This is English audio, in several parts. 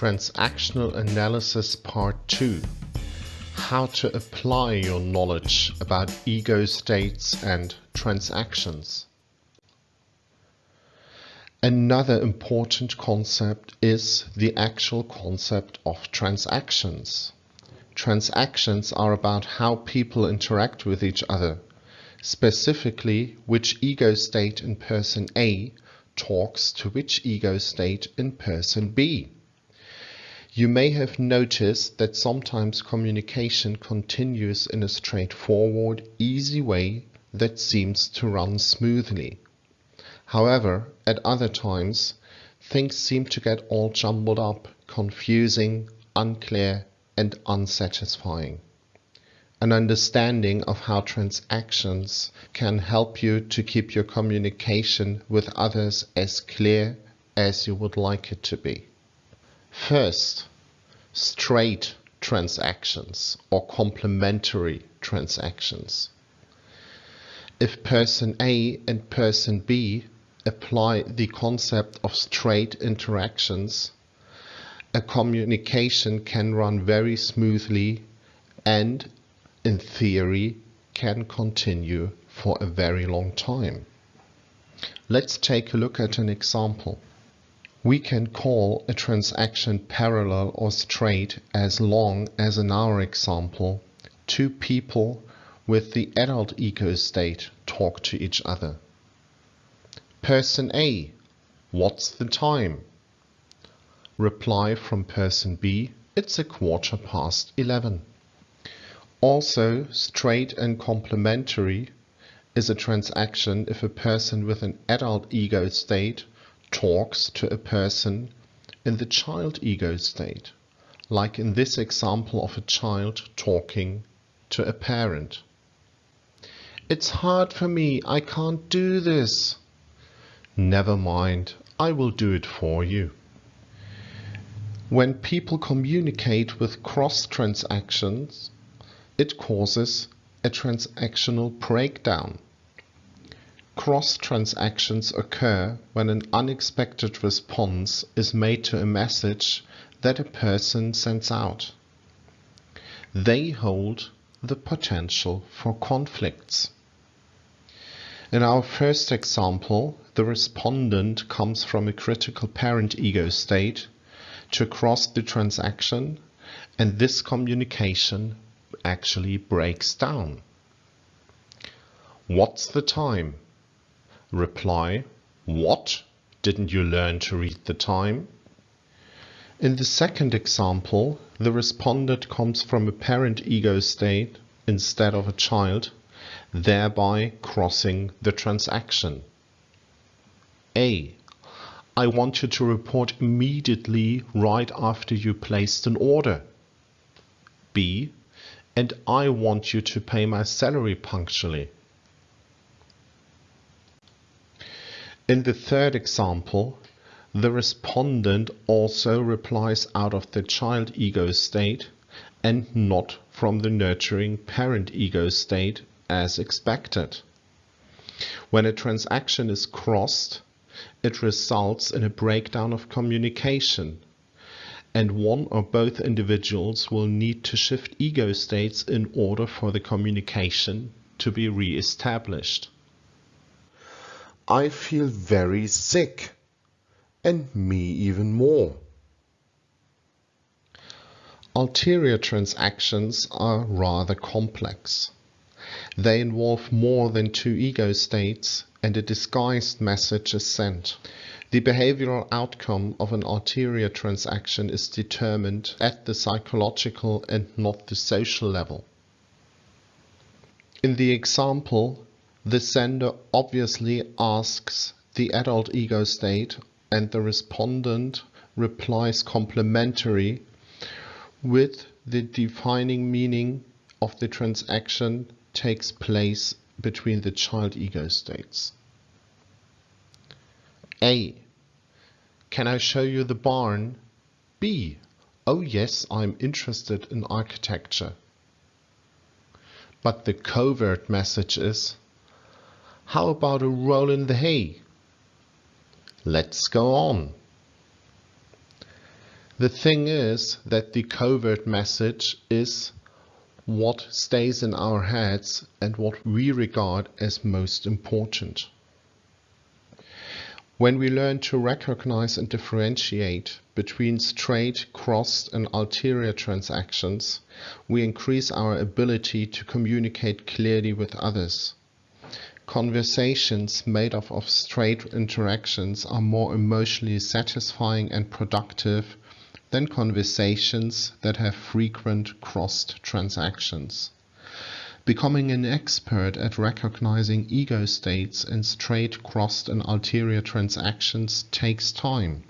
Transactional Analysis Part 2 How to apply your knowledge about ego states and transactions. Another important concept is the actual concept of transactions. Transactions are about how people interact with each other, specifically which ego state in person A talks to which ego state in person B. You may have noticed that sometimes communication continues in a straightforward, easy way that seems to run smoothly. However, at other times, things seem to get all jumbled up, confusing, unclear, and unsatisfying. An understanding of how transactions can help you to keep your communication with others as clear as you would like it to be. First, straight transactions or complementary transactions. If person A and person B apply the concept of straight interactions, a communication can run very smoothly and, in theory, can continue for a very long time. Let's take a look at an example. We can call a transaction parallel or straight as long as in our example two people with the adult ego state talk to each other. Person A, what's the time? Reply from person B, it's a quarter past 11. Also, straight and complementary is a transaction if a person with an adult ego state talks to a person in the child ego state, like in this example of a child talking to a parent. It's hard for me, I can't do this. Never mind, I will do it for you. When people communicate with cross transactions, it causes a transactional breakdown. Cross transactions occur when an unexpected response is made to a message that a person sends out. They hold the potential for conflicts. In our first example, the respondent comes from a critical parent ego state to cross the transaction and this communication actually breaks down. What's the time? Reply, what? Didn't you learn to read the time? In the second example, the respondent comes from a parent ego state instead of a child, thereby crossing the transaction. A. I want you to report immediately right after you placed an order. B. And I want you to pay my salary punctually. In the third example, the respondent also replies out of the child ego state and not from the nurturing parent ego state as expected. When a transaction is crossed, it results in a breakdown of communication and one or both individuals will need to shift ego states in order for the communication to be re-established. I feel very sick. And me even more. Ulterior transactions are rather complex. They involve more than two ego states and a disguised message is sent. The behavioral outcome of an ulterior transaction is determined at the psychological and not the social level. In the example, the sender obviously asks the adult ego state and the respondent replies complementary with the defining meaning of the transaction takes place between the child ego states. A. Can I show you the barn? B. Oh yes, I'm interested in architecture. But the covert message is how about a roll in the hay? Let's go on. The thing is that the covert message is what stays in our heads and what we regard as most important. When we learn to recognize and differentiate between straight, crossed and ulterior transactions, we increase our ability to communicate clearly with others. Conversations made up of straight interactions are more emotionally satisfying and productive than conversations that have frequent crossed transactions. Becoming an expert at recognizing ego states in straight, crossed and ulterior transactions takes time.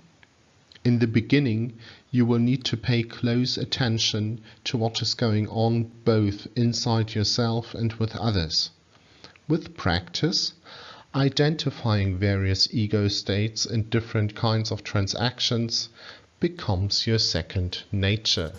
In the beginning, you will need to pay close attention to what is going on both inside yourself and with others. With practice, identifying various ego states in different kinds of transactions becomes your second nature.